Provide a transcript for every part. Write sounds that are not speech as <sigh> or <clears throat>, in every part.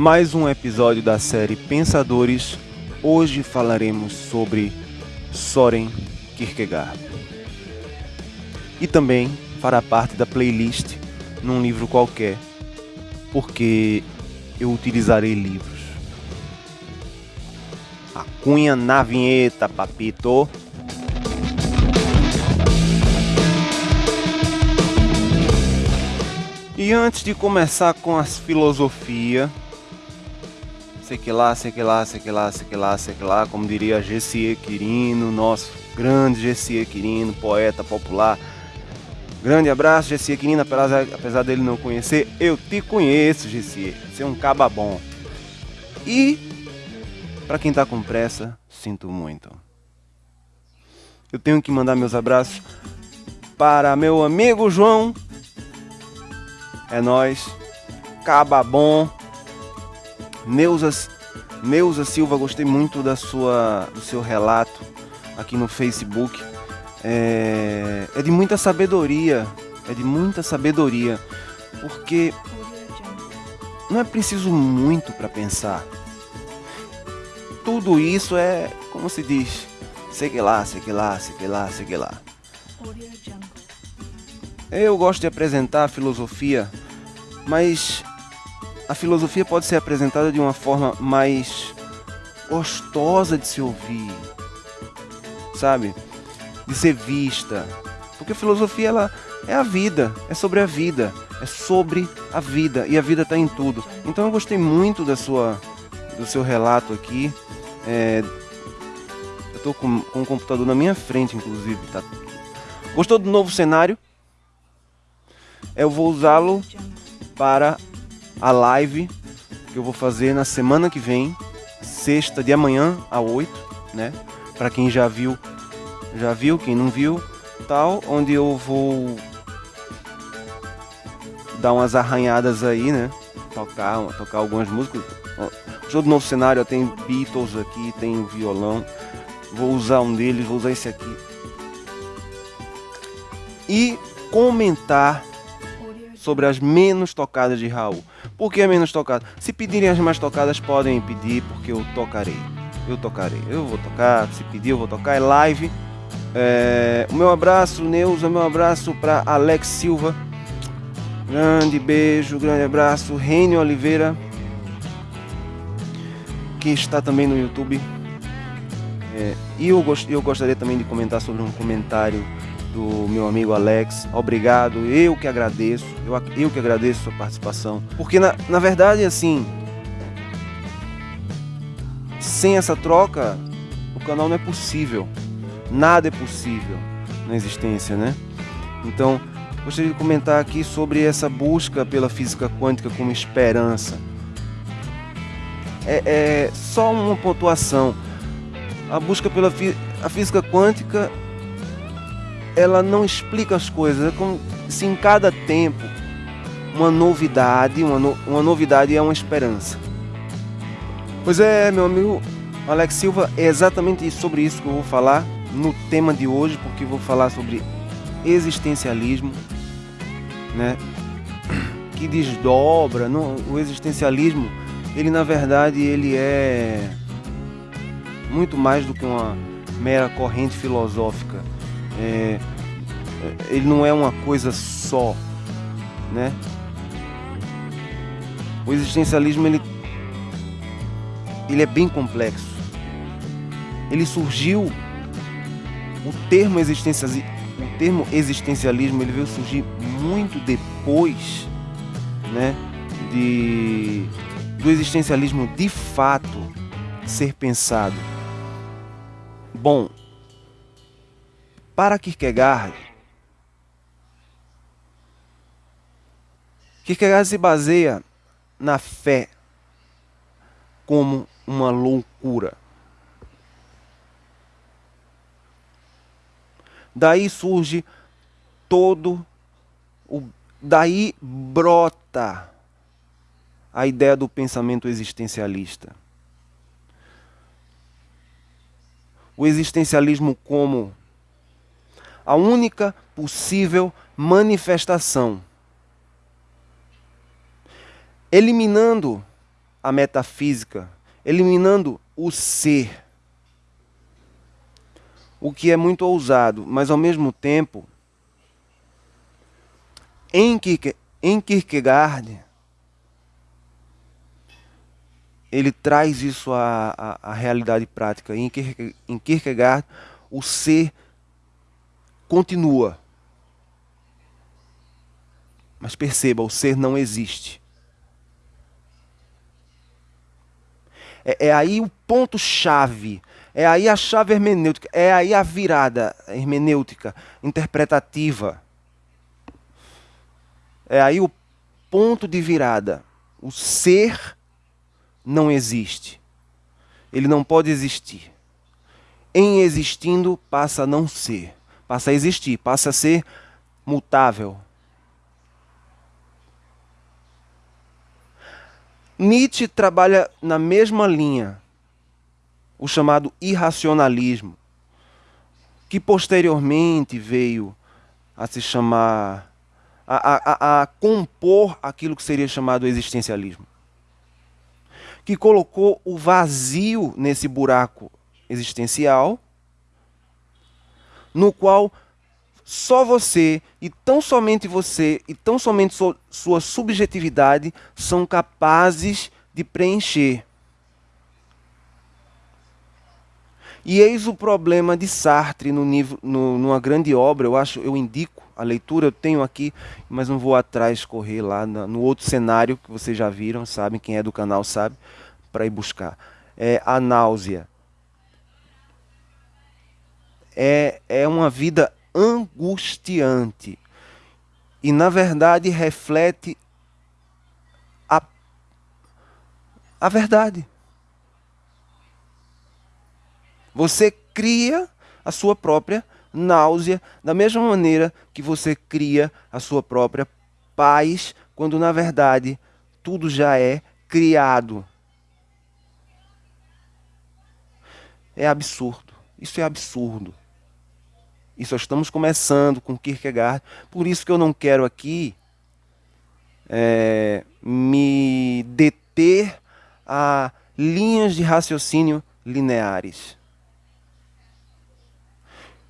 mais um episódio da série Pensadores. Hoje falaremos sobre Soren Kierkegaard. E também fará parte da playlist num livro qualquer, porque eu utilizarei livros. A cunha na vinheta, papito. E antes de começar com as filosofia, sei que lá, sei que lá, sei que lá, sei que lá, sei que lá, como diria Gessie Quirino, nosso grande Gessie Quirino, poeta popular. Grande abraço, Gessie Quirino, apesar, dele não conhecer, eu te conheço, Gessie. Você é um caba bom. E, para quem tá com pressa, sinto muito. Eu tenho que mandar meus abraços para meu amigo João, é nós. Caba bom. Neuza, Neuza Silva, gostei muito da sua, do seu relato aqui no Facebook. É, é de muita sabedoria. É de muita sabedoria. Porque não é preciso muito para pensar. Tudo isso é, como se diz, sei que lá, sei que lá, sei que lá, sei que lá. Eu gosto de apresentar a filosofia, mas a filosofia pode ser apresentada de uma forma mais gostosa de se ouvir, sabe? De ser vista. Porque a filosofia ela é a vida, é sobre a vida, é sobre a vida e a vida está em tudo. Então eu gostei muito da sua, do seu relato aqui. É, eu estou com, com o computador na minha frente, inclusive. Tá? Gostou do novo cenário? eu vou usá-lo para a live que eu vou fazer na semana que vem, sexta de amanhã a 8, né? Para quem já viu, já viu, quem não viu, tal, onde eu vou dar umas arranhadas aí, né? Tocar, tocar algumas músicas. Jogo do novo cenário tem Beatles aqui, tem violão. Vou usar um deles, vou usar esse aqui. E comentar sobre as menos tocadas de Raul. Por que menos tocadas? Se pedirem as mais tocadas, podem pedir, porque eu tocarei. Eu tocarei. Eu vou tocar, se pedir, eu vou tocar. É live. É... O meu abraço, Neuza, meu abraço para Alex Silva. Grande beijo, grande abraço. Rênio Oliveira, que está também no YouTube. É... E eu, gost... eu gostaria também de comentar sobre um comentário do meu amigo Alex. Obrigado, eu que agradeço, eu, eu que agradeço a sua participação. Porque na, na verdade, assim, sem essa troca, o canal não é possível. Nada é possível na existência, né? Então, gostaria de comentar aqui sobre essa busca pela física quântica como esperança. É, é só uma pontuação. A busca pela a física quântica ela não explica as coisas. É como se em cada tempo uma novidade, uma, no, uma novidade é uma esperança. Pois é, meu amigo Alex Silva, é exatamente sobre isso que eu vou falar no tema de hoje, porque vou falar sobre existencialismo, né? Que desdobra, não, o existencialismo, ele na verdade ele é muito mais do que uma mera corrente filosófica é, ele não é uma coisa só, né? O existencialismo ele, ele é bem complexo. Ele surgiu o termo existencialismo, o termo existencialismo ele veio surgir muito depois, né, de do existencialismo de fato ser pensado. Bom, para Kierkegaard, Kierkegaard se baseia na fé como uma loucura. Daí surge todo o daí brota a ideia do pensamento existencialista. O existencialismo como a única possível manifestação. Eliminando a metafísica, eliminando o ser. O que é muito ousado, mas ao mesmo tempo, em Kierkegaard, ele traz isso à, à, à realidade prática. Em Kierkegaard, o ser continua. Mas perceba, o ser não existe. É, é aí o ponto-chave, é aí a chave hermenêutica, é aí a virada hermenêutica, interpretativa. É aí o ponto de virada. O ser não existe. Ele não pode existir. Em existindo, passa a não ser. Passa a existir, passa a ser mutável. Nietzsche trabalha na mesma linha, o chamado irracionalismo, que posteriormente veio a se chamar, a, a, a compor aquilo que seria chamado existencialismo que colocou o vazio nesse buraco existencial, no qual só você e tão somente você e tão somente sua subjetividade são capazes de preencher. E eis o problema de Sartre no, nível, no, numa grande obra, eu acho, eu indico a leitura, eu tenho aqui, mas não vou atrás correr lá no, no outro cenário que vocês já viram, sabem, quem é do canal sabe, para ir buscar. É a náusea. É, é uma vida angustiante. E na verdade reflete a, a verdade. Você cria a sua própria náusea, da mesma maneira que você cria a sua própria paz, quando na verdade tudo já é criado. É absurdo. Isso é absurdo. E só estamos começando com Kierkegaard. Por isso que eu não quero aqui é, me deter a linhas de raciocínio lineares.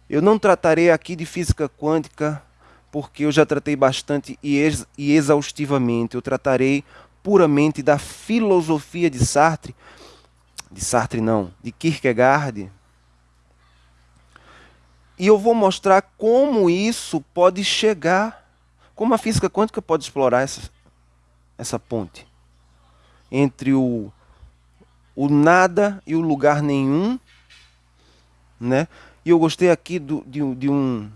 Eu não tratarei aqui de física quântica, porque eu já tratei bastante e, ex e exaustivamente. Eu tratarei puramente da filosofia de Sartre, de Sartre não, de Kierkegaard. E eu vou mostrar como isso pode chegar, como a física quântica pode explorar essa, essa ponte entre o, o nada e o lugar nenhum, né? E eu gostei aqui do, de, de, um,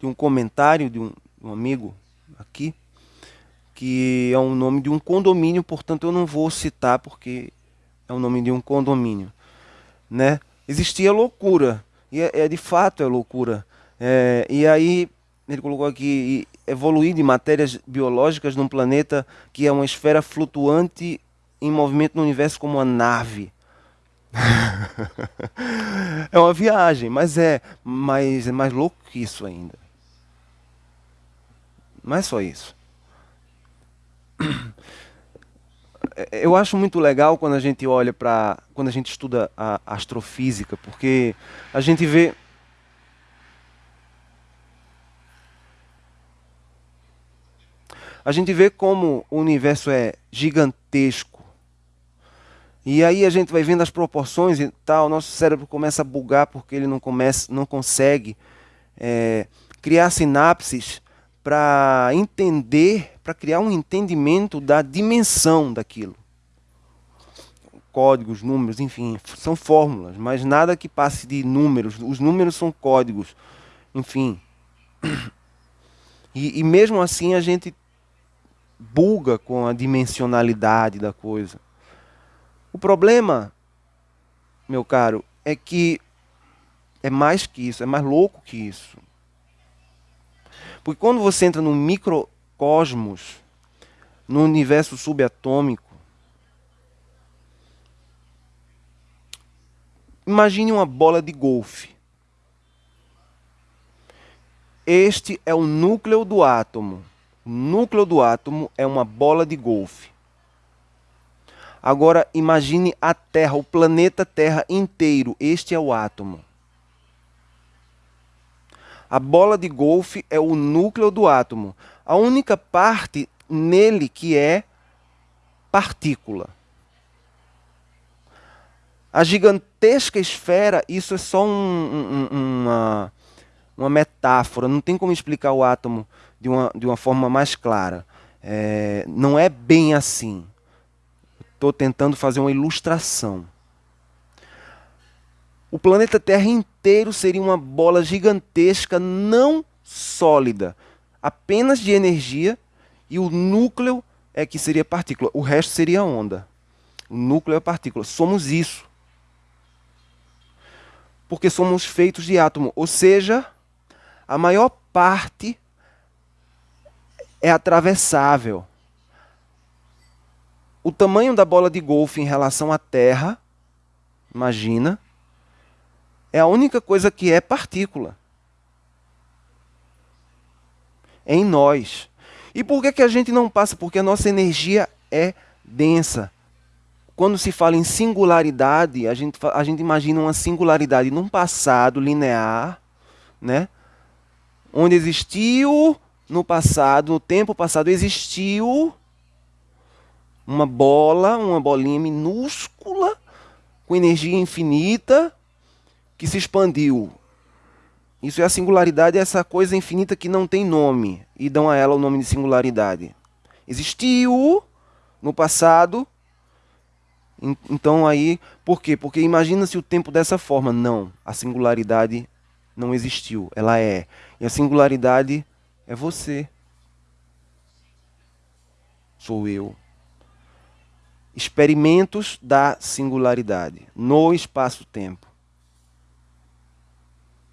de um comentário de um, um amigo aqui, que é o nome de um condomínio, portanto eu não vou citar porque é o nome de um condomínio. Né? Existia loucura, e é, é de fato é loucura. É, e aí ele colocou aqui evoluir de matérias biológicas num planeta que é uma esfera flutuante em movimento no universo como uma nave. <laughs> é uma viagem, mas é, mas é mais louco que isso ainda. Não é só isso. Eu acho muito legal quando a gente olha para. quando a gente estuda a astrofísica, porque a gente vê. A gente vê como o universo é gigantesco e aí a gente vai vendo as proporções e tal, nosso cérebro começa a bugar porque ele não, começa, não consegue é, criar sinapses para entender, para criar um entendimento da dimensão daquilo. Códigos, números, enfim, são fórmulas, mas nada que passe de números. Os números são códigos, enfim. E, e mesmo assim a gente buga com a dimensionalidade da coisa. O problema, meu caro, é que é mais que isso, é mais louco que isso. Porque quando você entra no microcosmos, no universo subatômico, imagine uma bola de golfe. Este é o núcleo do átomo. O núcleo do átomo é uma bola de golfe. Agora imagine a Terra, o planeta Terra inteiro. Este é o átomo. A bola de golfe é o núcleo do átomo. A única parte nele que é partícula. A gigantesca esfera, isso é só um, um, uma, uma metáfora, não tem como explicar o átomo de uma, de uma forma mais clara. É, não é bem assim. Estou tentando fazer uma ilustração. O planeta Terra inteiro seria uma bola gigantesca, não sólida, apenas de energia, e o núcleo é que seria partícula. O resto seria onda. O núcleo é partícula. Somos isso porque somos feitos de átomo, ou seja, a maior parte é atravessável. O tamanho da bola de golfe em relação à Terra, imagina, é a única coisa que é partícula. É em nós. E por que, que a gente não passa? Porque a nossa energia é densa quando se fala em singularidade, a gente, a gente imagina uma singularidade num passado linear, né? onde existiu no passado, no tempo passado, existiu uma bola, uma bolinha minúscula, com energia infinita, que se expandiu. Isso é a singularidade, é essa coisa infinita que não tem nome, e dão a ela o nome de singularidade. Existiu no passado, então aí, por quê? Porque imagina-se o tempo dessa forma. Não, a singularidade não existiu, ela é. E a singularidade é você. Sou eu. Experimentos da singularidade no espaço-tempo.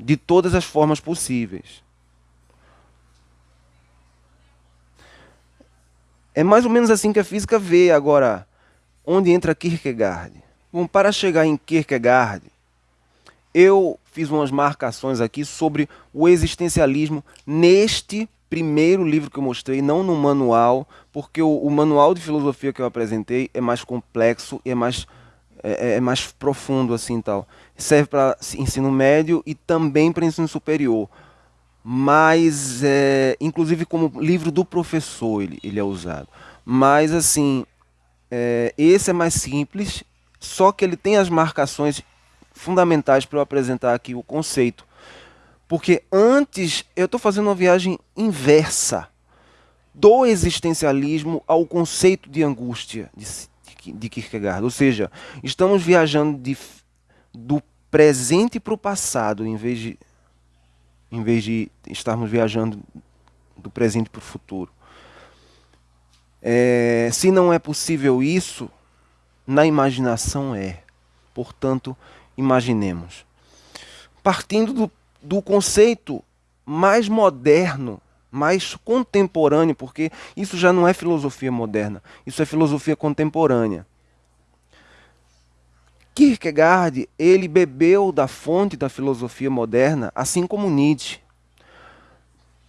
De todas as formas possíveis. É mais ou menos assim que a física vê agora onde entra Kierkegaard. Bom, para chegar em Kierkegaard, eu fiz umas marcações aqui sobre o existencialismo neste primeiro livro que eu mostrei, não no manual, porque o, o manual de filosofia que eu apresentei é mais complexo e é mais, é, é, é mais profundo assim tal. Serve para ensino médio e também para ensino superior. Mas, é, inclusive como livro do professor ele, ele é usado. Mas, assim, é, esse é mais simples, só que ele tem as marcações fundamentais para eu apresentar aqui o conceito. Porque antes eu estou fazendo uma viagem inversa do existencialismo ao conceito de angústia de, de Kierkegaard. Ou seja, estamos viajando de, do presente para o passado, em vez, de, em vez de estarmos viajando do presente para o futuro. É, se não é possível isso, na imaginação é. Portanto, imaginemos. Partindo do, do conceito mais moderno, mais contemporâneo, porque isso já não é filosofia moderna, isso é filosofia contemporânea. Kierkegaard, ele bebeu da fonte da filosofia moderna, assim como Nietzsche,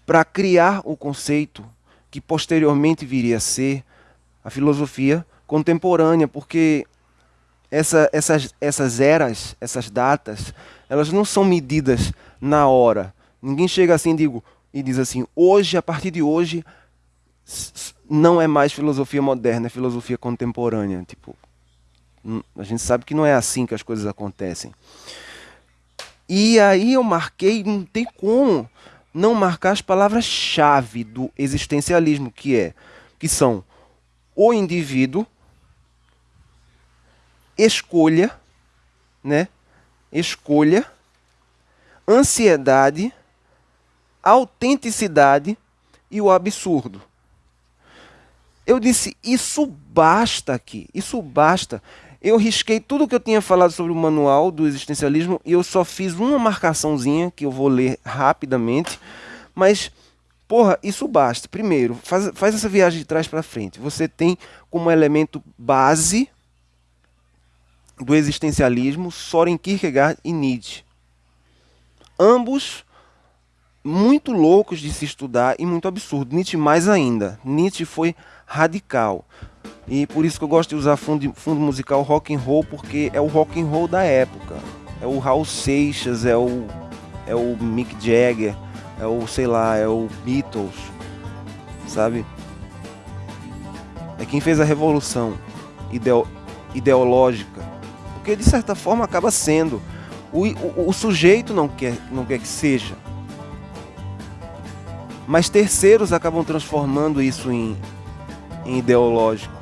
para criar o conceito que posteriormente viria a ser a filosofia contemporânea, porque essa, essas, essas eras, essas datas, elas não são medidas na hora. Ninguém chega assim digo, e diz assim, hoje, a partir de hoje, não é mais filosofia moderna, é filosofia contemporânea. Tipo, hum, a gente sabe que não é assim que as coisas acontecem. E aí eu marquei, não tem como não marcar as palavras-chave do existencialismo, que é que são o indivíduo, escolha, né? Escolha, ansiedade, autenticidade e o absurdo. Eu disse, isso basta aqui, isso basta. Eu risquei tudo que eu tinha falado sobre o manual do existencialismo e eu só fiz uma marcaçãozinha que eu vou ler rapidamente, mas porra, isso basta. Primeiro, faz, faz essa viagem de trás para frente. Você tem como elemento base do existencialismo Soren Kierkegaard e Nietzsche. Ambos muito loucos de se estudar e muito absurdo. Nietzsche mais ainda. Nietzsche foi radical. E por isso que eu gosto de usar fundo, fundo musical rock and roll, porque é o rock and roll da época. É o Raul Seixas, é o, é o Mick Jagger, é o, sei lá, é o Beatles, sabe? É quem fez a revolução ideo, ideológica. Porque de certa forma acaba sendo. O, o, o sujeito não quer, não quer que seja. Mas terceiros acabam transformando isso em, em ideológico.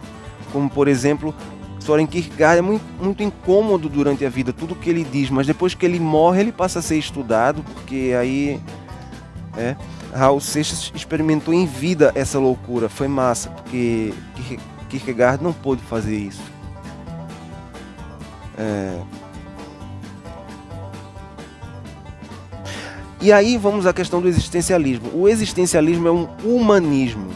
Como, por exemplo, Soren Kierkegaard é muito, muito incômodo durante a vida, tudo que ele diz, mas depois que ele morre, ele passa a ser estudado, porque aí. É, Raul Seixas experimentou em vida essa loucura, foi massa, porque Kierkegaard não pôde fazer isso. É... E aí vamos à questão do existencialismo. O existencialismo é um humanismo.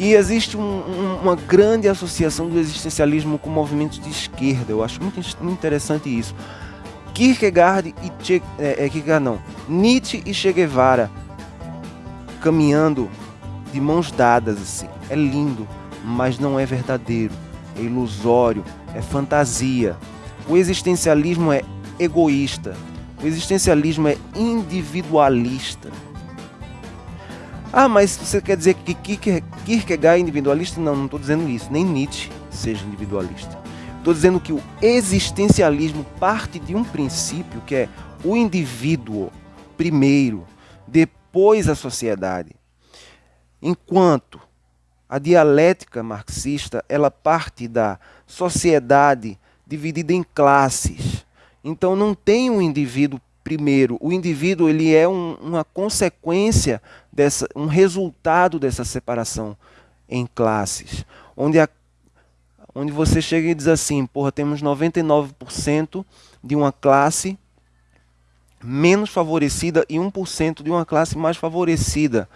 E existe um, um, uma grande associação do existencialismo com movimentos de esquerda. Eu acho muito, muito interessante isso. Kierkegaard e che, é, é, Kierkegaard não, Nietzsche e Che Guevara caminhando de mãos dadas assim. É lindo, mas não é verdadeiro. É ilusório, é fantasia. O existencialismo é egoísta. O existencialismo é individualista. Ah, mas você quer dizer que Kierkegaard é individualista? Não, não estou dizendo isso. Nem Nietzsche seja individualista. Estou dizendo que o existencialismo parte de um princípio que é o indivíduo primeiro, depois a sociedade. Enquanto a dialética marxista ela parte da sociedade dividida em classes. Então não tem um indivíduo primeiro. O indivíduo ele é um, uma consequência dessa, um resultado dessa separação em classes, onde, a, onde você chega e diz assim, porra, temos 99% de uma classe menos favorecida e 1% de uma classe mais favorecida.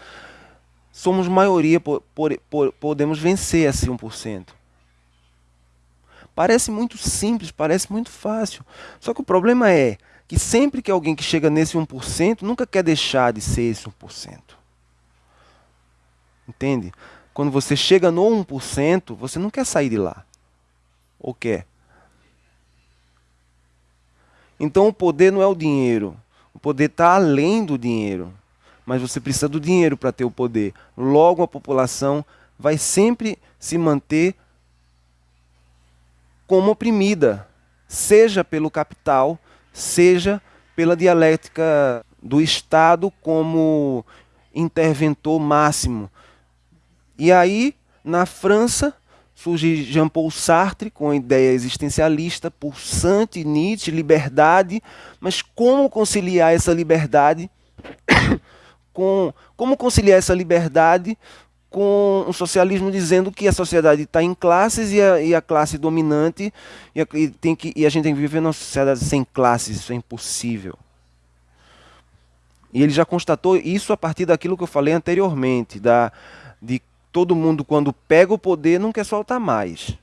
Somos maioria, por, por, por, podemos vencer esse 1%. Parece muito simples, parece muito fácil. Só que o problema é que sempre que alguém que chega nesse 1% nunca quer deixar de ser esse 1%. Entende? Quando você chega no 1%, você não quer sair de lá. Ou quer? Então o poder não é o dinheiro. O poder está além do dinheiro. Mas você precisa do dinheiro para ter o poder. Logo a população vai sempre se manter como oprimida, seja pelo capital, seja pela dialética do Estado como interventor máximo. E aí, na França, surge Jean-Paul Sartre com a ideia existencialista, pulsante, Nietzsche, liberdade, mas como conciliar essa liberdade <coughs> com como conciliar essa liberdade com um socialismo dizendo que a sociedade está em classes e a, e a classe dominante e a, e, tem que, e a gente tem que viver numa sociedade sem classes, isso é impossível. E ele já constatou isso a partir daquilo que eu falei anteriormente, da, de todo mundo quando pega o poder não quer soltar mais.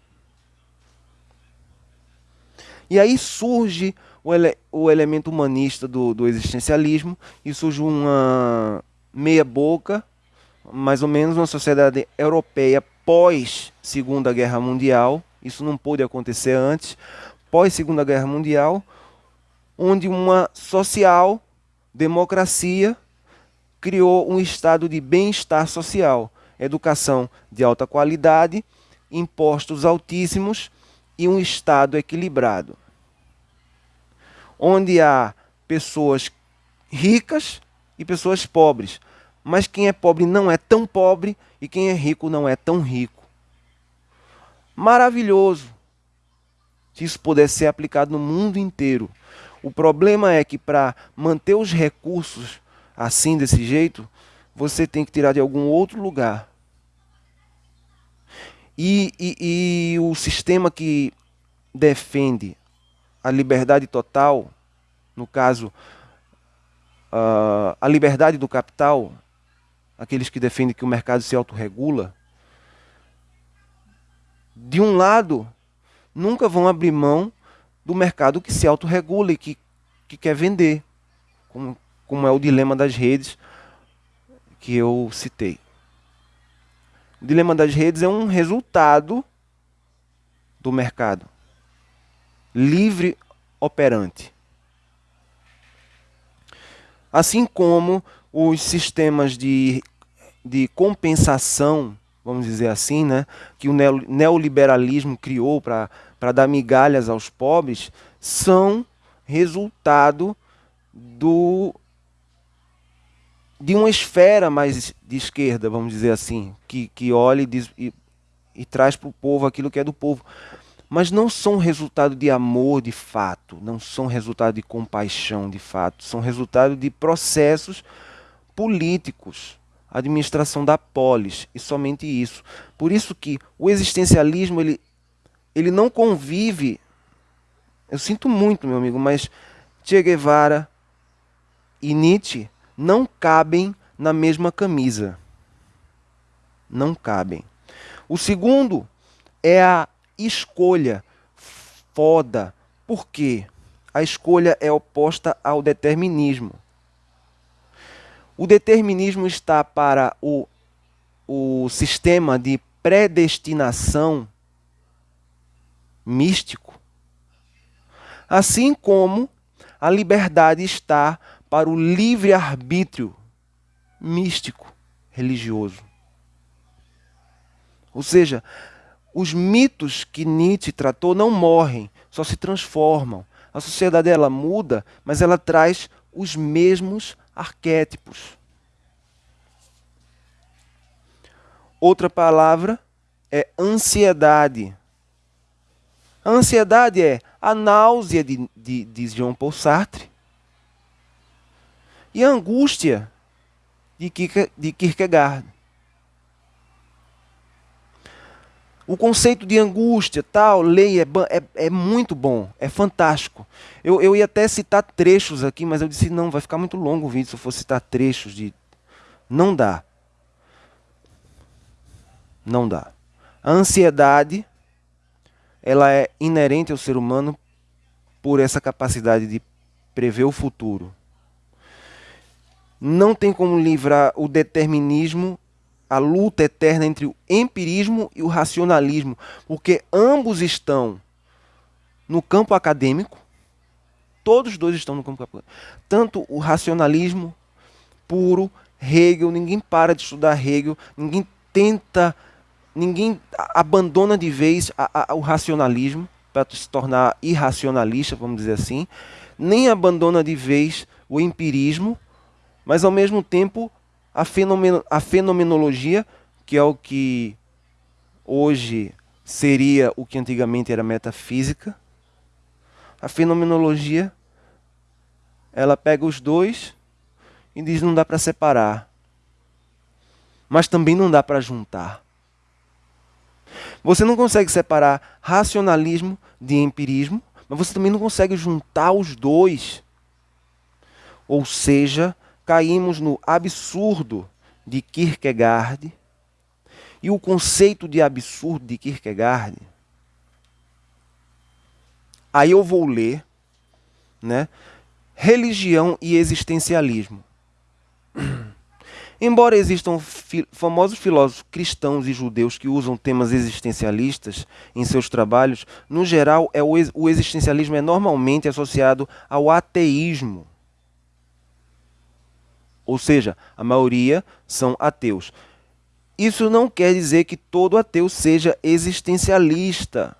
E aí surge o, ele, o elemento humanista do, do existencialismo e surge uma meia boca mais ou menos uma sociedade europeia pós Segunda Guerra Mundial, isso não pôde acontecer antes, pós Segunda Guerra Mundial, onde uma social democracia criou um estado de bem-estar social, educação de alta qualidade, impostos altíssimos e um estado equilibrado. Onde há pessoas ricas e pessoas pobres, mas quem é pobre não é tão pobre e quem é rico não é tão rico. Maravilhoso. Se isso pudesse ser aplicado no mundo inteiro. O problema é que para manter os recursos assim, desse jeito, você tem que tirar de algum outro lugar. E, e, e o sistema que defende a liberdade total, no caso, uh, a liberdade do capital, aqueles que defendem que o mercado se autorregula, de um lado, nunca vão abrir mão do mercado que se autorregula e que, que quer vender, como, como é o dilema das redes que eu citei. O dilema das redes é um resultado do mercado livre operante. Assim como os sistemas de, de compensação, vamos dizer assim, né, que o neoliberalismo criou para dar migalhas aos pobres, são resultado do, de uma esfera mais de esquerda, vamos dizer assim, que, que olha e, diz, e, e traz para o povo aquilo que é do povo. Mas não são resultado de amor de fato, não são resultado de compaixão de fato, são resultado de processos políticos, administração da polis e somente isso. Por isso que o existencialismo ele, ele não convive. Eu sinto muito, meu amigo, mas Che Guevara e Nietzsche não cabem na mesma camisa. Não cabem. O segundo é a escolha foda. Por quê? A escolha é oposta ao determinismo. O determinismo está para o, o sistema de predestinação místico, assim como a liberdade está para o livre-arbítrio místico religioso. Ou seja, os mitos que Nietzsche tratou não morrem, só se transformam. A sociedade ela muda, mas ela traz os mesmos arquétipos. Outra palavra é ansiedade. A ansiedade é a náusea de, de, de Jean Paul Sartre e a angústia de Kierkegaard. O conceito de angústia, tal, lei é, é, é muito bom, é fantástico. Eu, eu ia até citar trechos aqui, mas eu disse, não, vai ficar muito longo o vídeo se eu for citar trechos de. Não dá. Não dá. A ansiedade, ela é inerente ao ser humano por essa capacidade de prever o futuro. Não tem como livrar o determinismo a luta eterna entre o empirismo e o racionalismo, porque ambos estão no campo acadêmico, todos dois estão no campo acadêmico. Tanto o racionalismo puro, Hegel, ninguém para de estudar Hegel, ninguém tenta, ninguém abandona de vez a, a, o racionalismo para se tornar irracionalista, vamos dizer assim, nem abandona de vez o empirismo, mas ao mesmo tempo a, fenomen a fenomenologia, que é o que hoje seria o que antigamente era metafísica. A fenomenologia, ela pega os dois e diz não dá para separar. Mas também não dá para juntar. Você não consegue separar racionalismo de empirismo, mas você também não consegue juntar os dois. Ou seja, caímos no absurdo de Kierkegaard. E o conceito de absurdo de Kierkegaard, aí eu vou ler, né? Religião e existencialismo. <clears throat> Embora existam fi famosos filósofos cristãos e judeus que usam temas existencialistas em seus trabalhos, no geral é o, o existencialismo é normalmente associado ao ateísmo ou seja, a maioria são ateus. Isso não quer dizer que todo ateu seja existencialista.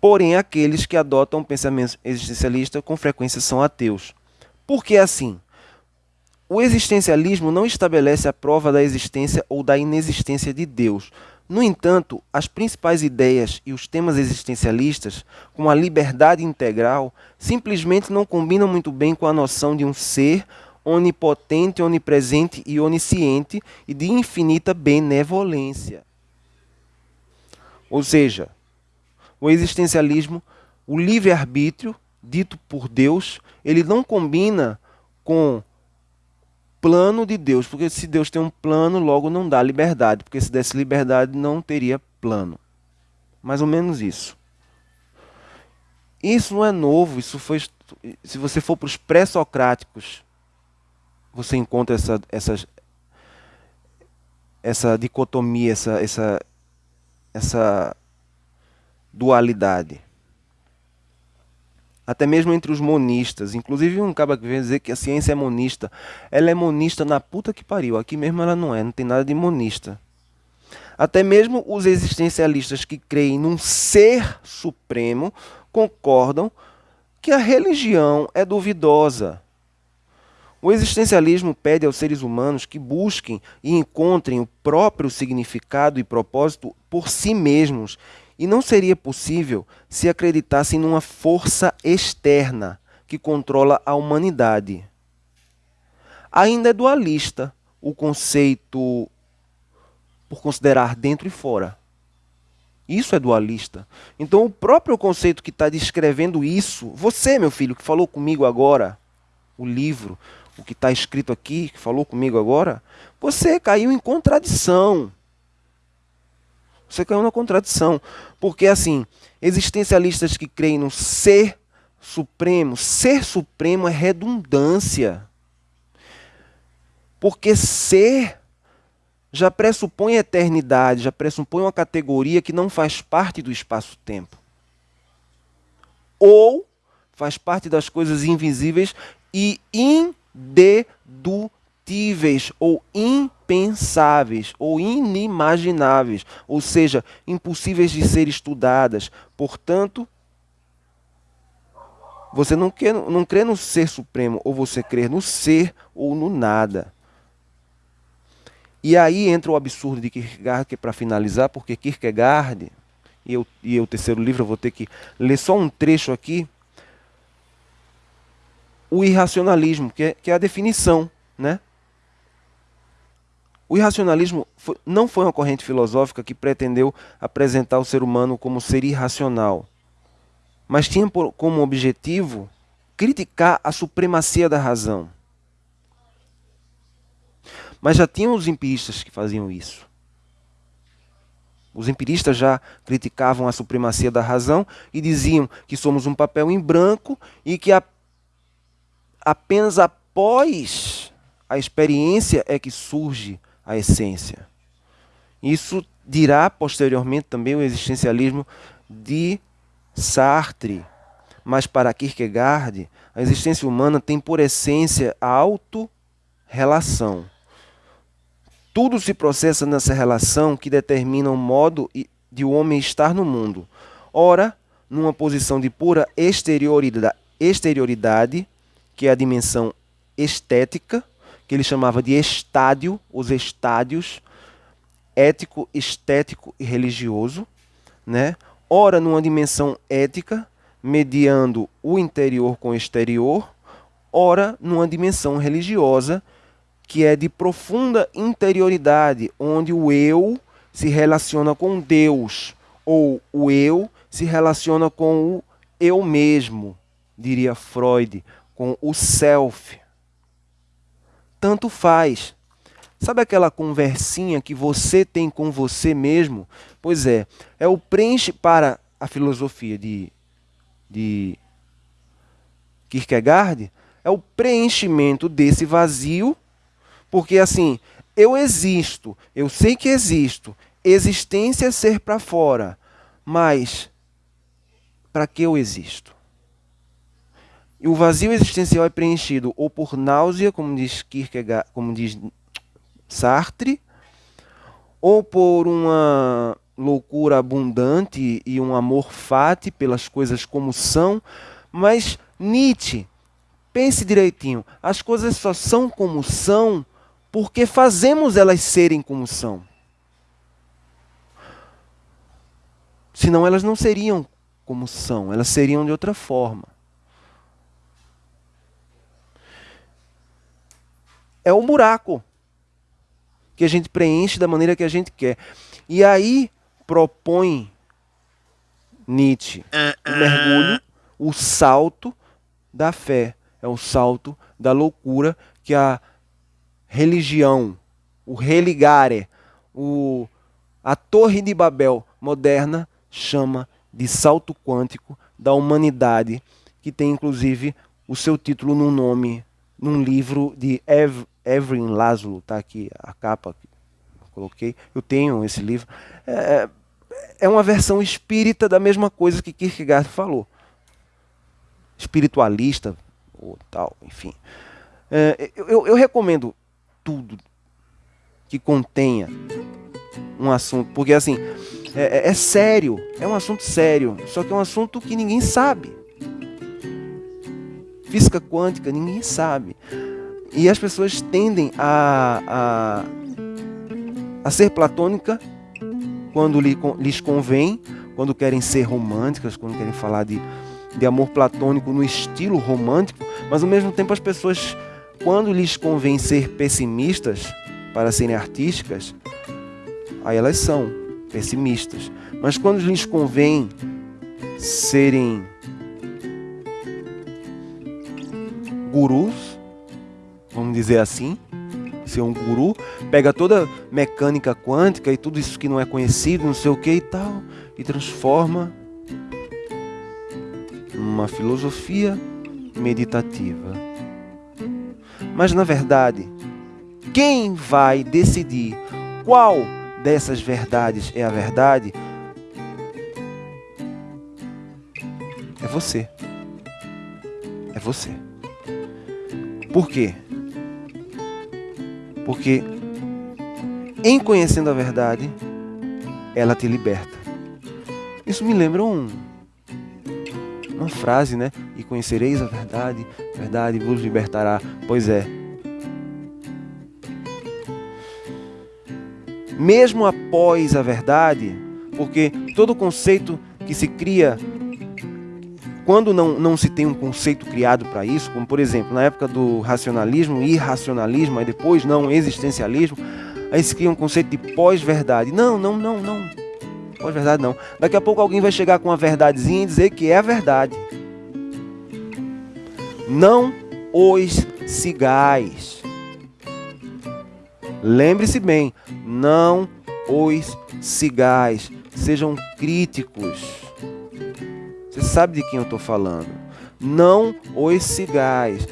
Porém, aqueles que adotam o pensamento existencialista com frequência são ateus. Por que assim? O existencialismo não estabelece a prova da existência ou da inexistência de Deus, no entanto, as principais ideias e os temas existencialistas, como a liberdade integral, simplesmente não combinam muito bem com a noção de um ser onipotente, onipresente e onisciente e de infinita benevolência. Ou seja, o existencialismo, o livre-arbítrio dito por Deus, ele não combina com plano de Deus, porque se Deus tem um plano, logo não dá liberdade, porque se desse liberdade não teria plano. Mais ou menos isso. Isso não é novo, isso foi se você for para os pré-socráticos, você encontra essa, essas essa dicotomia, essa, essa, essa dualidade. Até mesmo entre os monistas. Inclusive um cara que vem dizer que a ciência é monista. Ela é monista na puta que pariu. Aqui mesmo ela não é, não tem nada de monista. Até mesmo os existencialistas que creem num ser supremo concordam que a religião é duvidosa. O existencialismo pede aos seres humanos que busquem e encontrem o próprio significado e propósito por si mesmos e não seria possível se acreditassem numa força externa que controla a humanidade. Ainda é dualista o conceito por considerar dentro e fora. Isso é dualista. Então, o próprio conceito que está descrevendo isso, você, meu filho, que falou comigo agora, o livro, o que está escrito aqui, que falou comigo agora, você caiu em contradição. Você caiu na contradição. Porque, assim, existencialistas que creem no ser supremo, ser supremo é redundância. Porque ser já pressupõe eternidade, já pressupõe uma categoria que não faz parte do espaço-tempo. Ou faz parte das coisas invisíveis e indedutíveis ou impensáveis ou inimagináveis, ou seja, impossíveis de ser estudadas. Portanto, você não, quer, não crê no ser supremo, ou você crê no ser ou no nada. E aí entra o absurdo de Kierkegaard, que é para finalizar, porque Kierkegaard, e, eu, e o terceiro livro, eu vou ter que ler só um trecho aqui, o irracionalismo, que é, que é a definição, né? O irracionalismo não foi uma corrente filosófica que pretendeu apresentar o ser humano como ser irracional, mas tinha como objetivo criticar a supremacia da razão. Mas já tinham os empiristas que faziam isso. Os empiristas já criticavam a supremacia da razão e diziam que somos um papel em branco e que a, apenas após a experiência é que surge a essência. Isso dirá posteriormente também o existencialismo de Sartre. Mas para Kierkegaard, a existência humana tem por essência a auto-relação. Tudo se processa nessa relação que determina o modo de o homem estar no mundo. Ora, numa posição de pura exterioridade, exterioridade que é a dimensão estética, que ele chamava de estádio, os estádios ético, estético e religioso, né? Ora numa dimensão ética, mediando o interior com o exterior, ora numa dimensão religiosa, que é de profunda interioridade, onde o eu se relaciona com Deus, ou o eu se relaciona com o eu mesmo, diria Freud, com o self tanto faz. Sabe aquela conversinha que você tem com você mesmo? Pois é, é o preenche para a filosofia de, de Kierkegaard, é o preenchimento desse vazio, porque assim, eu existo, eu sei que existo, existência é ser para fora, mas para que eu existo? E o vazio existencial é preenchido ou por náusea, como diz Kierkegaard, como diz Sartre, ou por uma loucura abundante e um amor fati pelas coisas como são, mas Nietzsche, pense direitinho, as coisas só são como são porque fazemos elas serem como são. Senão elas não seriam como são, elas seriam de outra forma. É um buraco que a gente preenche da maneira que a gente quer. E aí propõe Nietzsche o mergulho, o salto da fé, é o salto da loucura que a religião, o religare, o, a Torre de Babel moderna chama de salto quântico da humanidade, que tem inclusive o seu título num nome, num livro de Ev Evelyn Laszlo, tá aqui a capa coloquei. Eu tenho esse livro. É, é uma versão espírita da mesma coisa que Kierkegaard falou. Espiritualista, ou tal, enfim. É, eu, eu recomendo tudo que contenha um assunto, porque assim, é, é, é, sério, é um assunto sério, só que é um assunto que ninguém sabe. Física quântica, ninguém sabe. E as pessoas tendem a, a, a ser platônica quando lhes convém, quando querem ser românticas, quando querem falar de, de amor platônico no estilo romântico, mas ao mesmo tempo as pessoas, quando lhes convém ser pessimistas para serem artísticas, aí elas são pessimistas. Mas quando lhes convém serem gurus, dizer assim, ser um guru, pega toda mecânica quântica e tudo isso que não é conhecido, não sei o que e tal, e transforma numa filosofia meditativa. Mas na verdade, quem vai decidir qual dessas verdades é a verdade é você. É você. Por quê? Porque em conhecendo a verdade, ela te liberta. Isso me lembra um, uma frase, né? E conhecereis a verdade, a verdade vos libertará. Pois é. Mesmo após a verdade, porque todo conceito que se cria quando não, não se tem um conceito criado para isso, como por exemplo na época do racionalismo, irracionalismo, aí depois não, existencialismo, aí se cria um conceito de pós-verdade. Não, não, não, não. Pós-verdade não. Daqui a pouco alguém vai chegar com uma verdadezinha e dizer que é a verdade. Não os sigais. Lembre-se bem, não os sigais. Sejam críticos você sabe de quem eu estou falando. Não os cigais.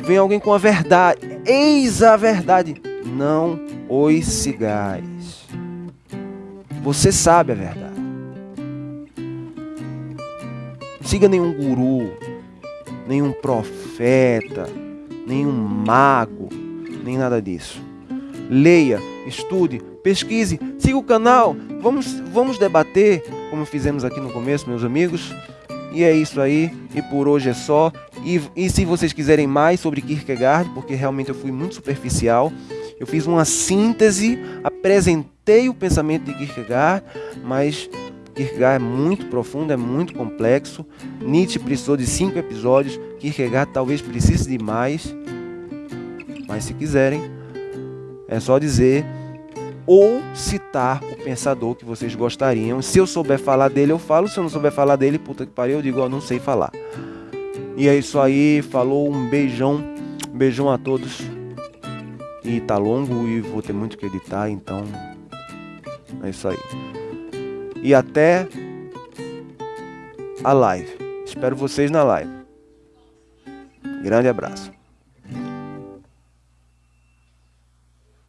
Vem alguém com a verdade. Eis a verdade. Não os cigais. Você sabe a verdade. Não siga nenhum guru, nenhum profeta, nenhum mago, nem nada disso. Leia, estude, pesquise, siga o canal. Vamos, vamos debater, como fizemos aqui no começo, meus amigos. E é isso aí, e por hoje é só. E, e se vocês quiserem mais sobre Kierkegaard, porque realmente eu fui muito superficial, eu fiz uma síntese, apresentei o pensamento de Kierkegaard, mas Kierkegaard é muito profundo, é muito complexo. Nietzsche precisou de cinco episódios, Kierkegaard talvez precise de mais. Mas se quiserem, é só dizer ou citar o pensador que vocês gostariam. Se eu souber falar dele, eu falo. Se eu não souber falar dele, puta que pariu, eu digo, não sei falar. E é isso aí, falou, um beijão, beijão a todos. E tá longo e vou ter muito que editar, então é isso aí. E até a live. Espero vocês na live. Grande abraço.